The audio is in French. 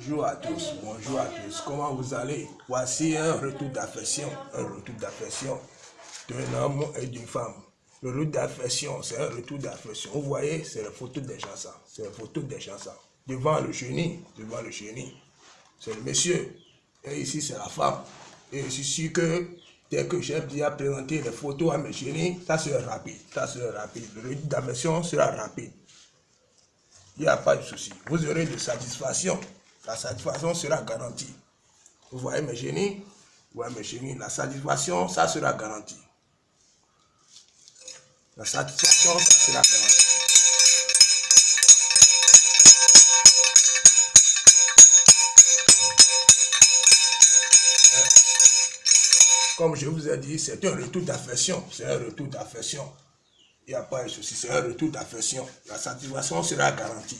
Bonjour à tous, bonjour à tous. Comment vous allez? Voici un retour d'affection, un retour d'affection d'un homme et d'une femme. Le retour d'affection, c'est un retour d'affection. Vous voyez, c'est la photo des gens ça. C'est la photo des gens ça. Devant le chenille, devant le chenille, c'est le monsieur. Et ici, c'est la femme. Et je suis sûr que dès que j'ai déjà présenté les photos à mes chenilles, ça sera rapide. Ça sera rapide. Le retour d'affection sera rapide. Il n'y a pas de souci. Vous aurez de satisfaction. La satisfaction sera garantie. Vous voyez mes génies? Vous voyez mes génies? La satisfaction, ça sera garanti. La satisfaction, ça sera garanti. Comme je vous ai dit, c'est un retour d'affection. C'est un retour d'affection. Il n'y a pas de souci, c'est un retour d'affection. La satisfaction sera garantie.